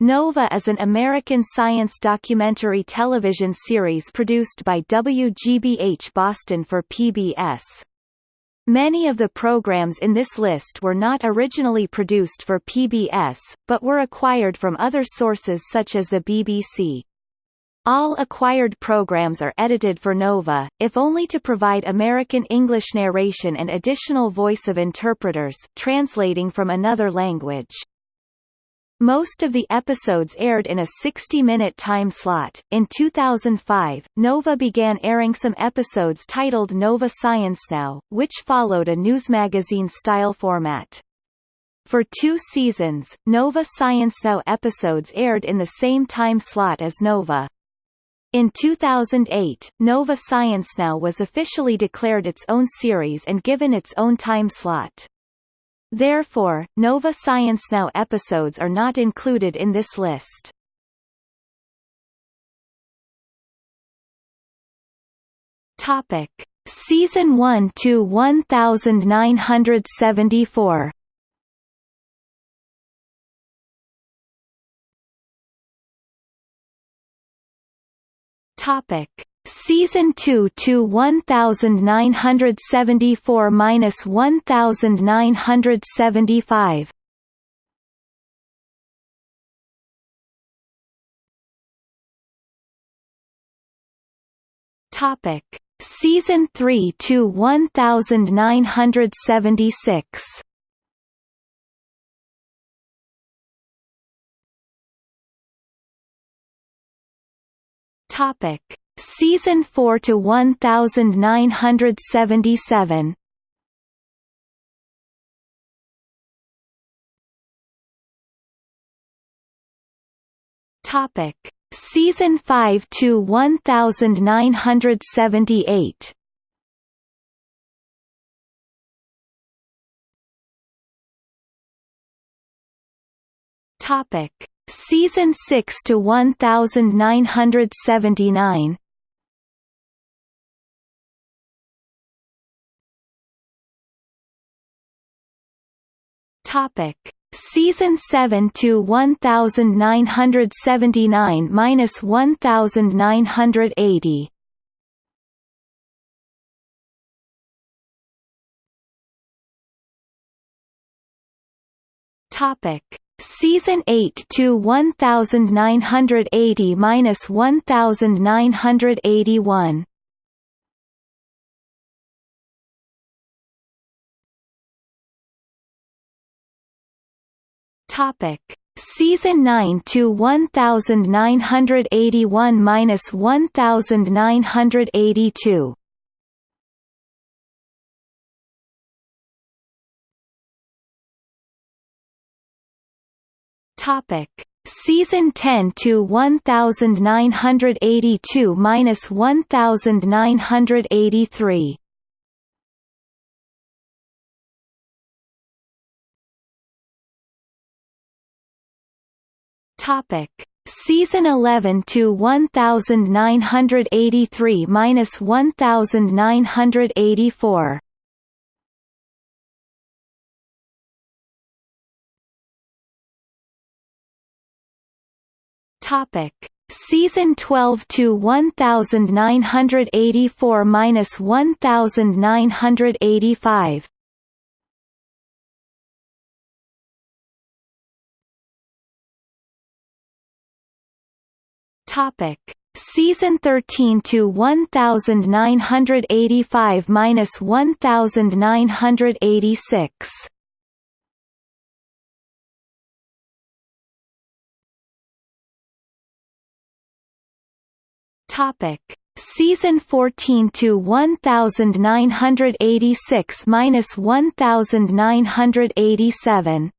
Nova is an American science documentary television series produced by WGBH Boston for PBS. Many of the programs in this list were not originally produced for PBS, but were acquired from other sources such as the BBC. All acquired programs are edited for Nova, if only to provide American English narration and additional voice of interpreters translating from another language. Most of the episodes aired in a 60-minute time slot. In 2005, Nova began airing some episodes titled Nova Science Now, which followed a newsmagazine-style format. For two seasons, Nova Science Now episodes aired in the same time slot as Nova. In 2008, Nova Science Now was officially declared its own series and given its own time slot. Therefore, Nova Science Now episodes are not included in this list. Topic: Season 1 to 1974. Topic: Season 2 to 1974 minus 1975. Topic: Season 3 to 1976. Topic: Season 4 to 1977. Topic: Season 5 to 1978. Topic: Season 6 to 1979. Topic: Season 7 to 1979 minus 1980. Topic: Season 8 to 1980 minus 1981. Topic: Season 9 to 1981 minus 1982. Topic: Season 10 to 1982 minus 1983. Topic: Season 11 to 1983 minus 1984. Topic: Season 12 to 1984 minus 1985. Topic: Season 13 to 1985 minus 1986. Topic: Season 14 to 1986 minus 1987.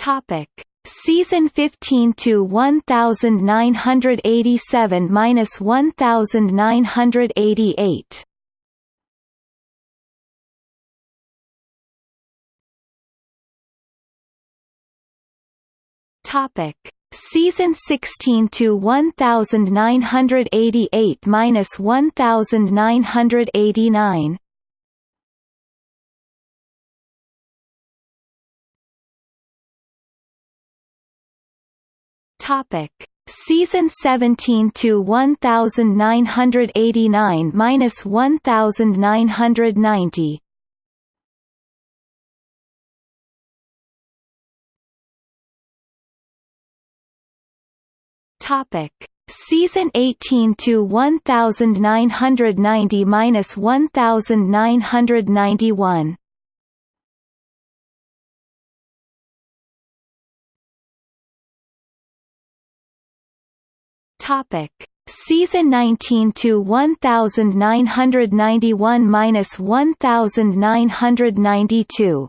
Topic: Season 15 to 1987 minus 1988. Topic: Season 16 to 1988 minus 1989. Topic: Season 17 to 1989 minus 1990. Topic: Season 18 to 1990 minus 1991. Topic: Season 19 to 1991 minus 1992.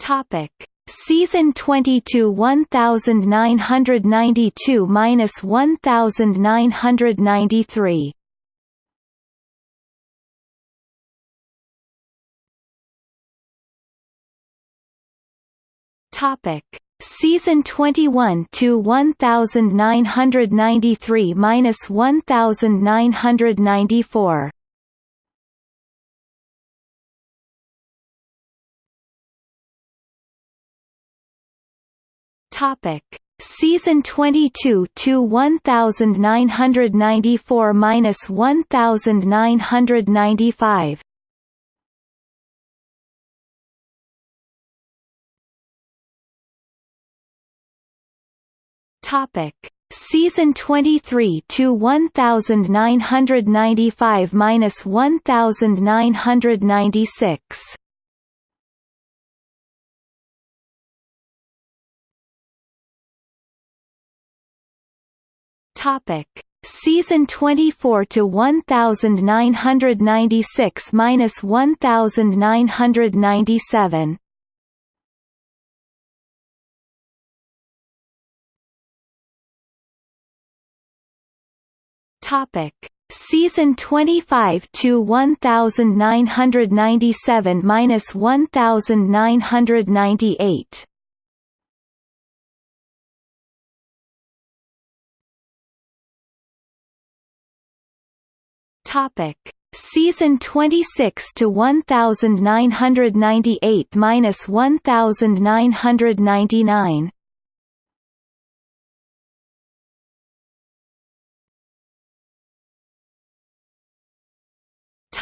Topic: Season 22 1992 minus 1993. Topic: Season 21 to 1993 minus 1994. Topic: Season 22 to 1994 minus 1995. Topic: Season 23 to 1995 minus 1996. Topic: Season 24 to 1996 minus 1997. Topic: Season 25 to 1997 minus 1998. Topic: Season 26 to 1998 minus 1999.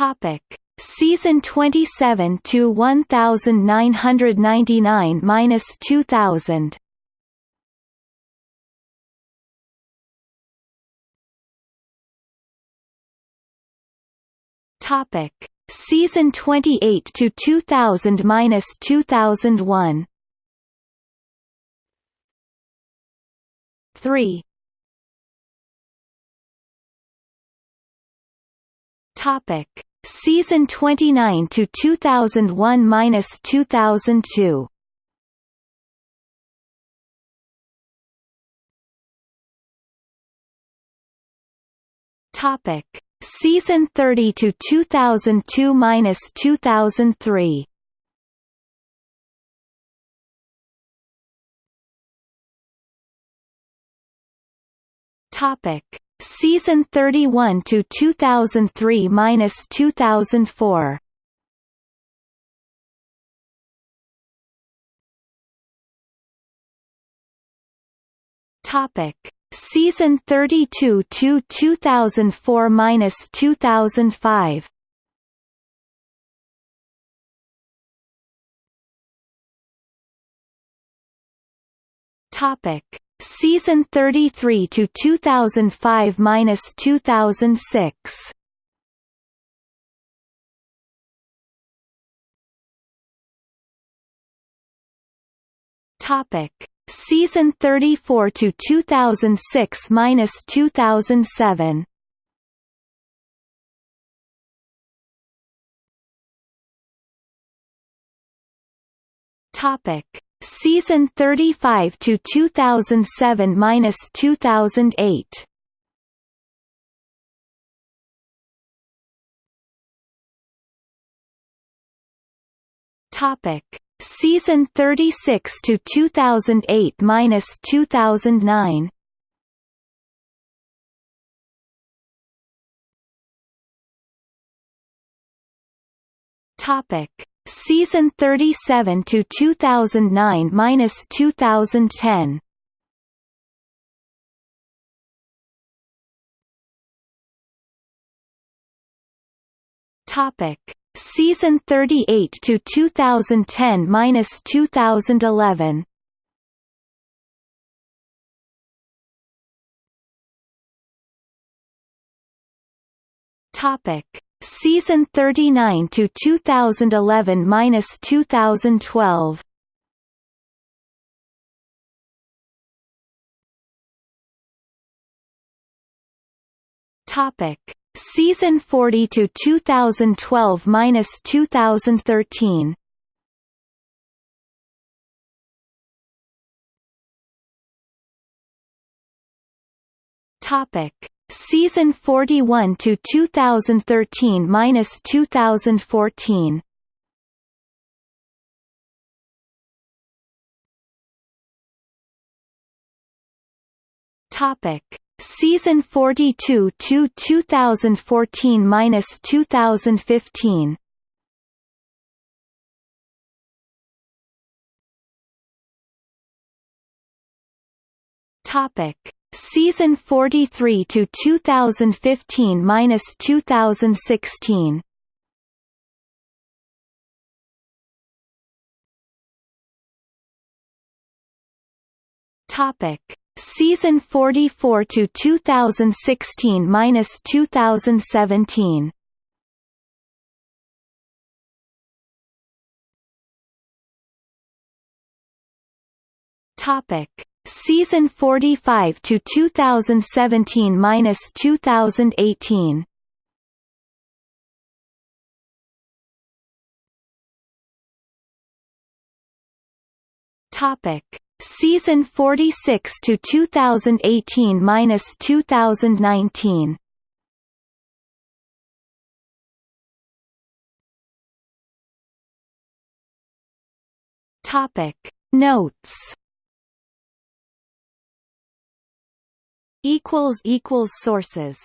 Topic: Season 27 to 1999 minus 2000. Topic: Season 28 to 2000 minus 2001. 3. Topic: Season 29 to 2001 minus 2002. Topic: Season 30 to 2002 minus 2003. Topic: Season 31 to 2003 minus 2004. Topic: Season 32 to 2004 minus 2005. Topic: Season 33 to 2005 minus 2006. Topic: Season 34 to 2006 minus 2007. Topic: Season 35 to 2007 minus 2008. Topic: Season 36 to 2008 minus 2009. Topic: Season 37 to 2009 minus 2010. Topic: Season 38 to 2010 minus 2011. Topic: Season 39 to 2011 minus 2012. Topic: Season 40 to 2012 minus 2013. Topic: Season 41 to 2013 minus 2014. Topic: Season 42 to 2014 minus 2015. Topic: Season 43 to 2015 minus 2016. Topic: Season 44 to 2016 minus 2017. Topic: Season 45 to 2017 minus 2018. Topic: Season 46 to 2018 minus 2019. Topic Notes Equals equals sources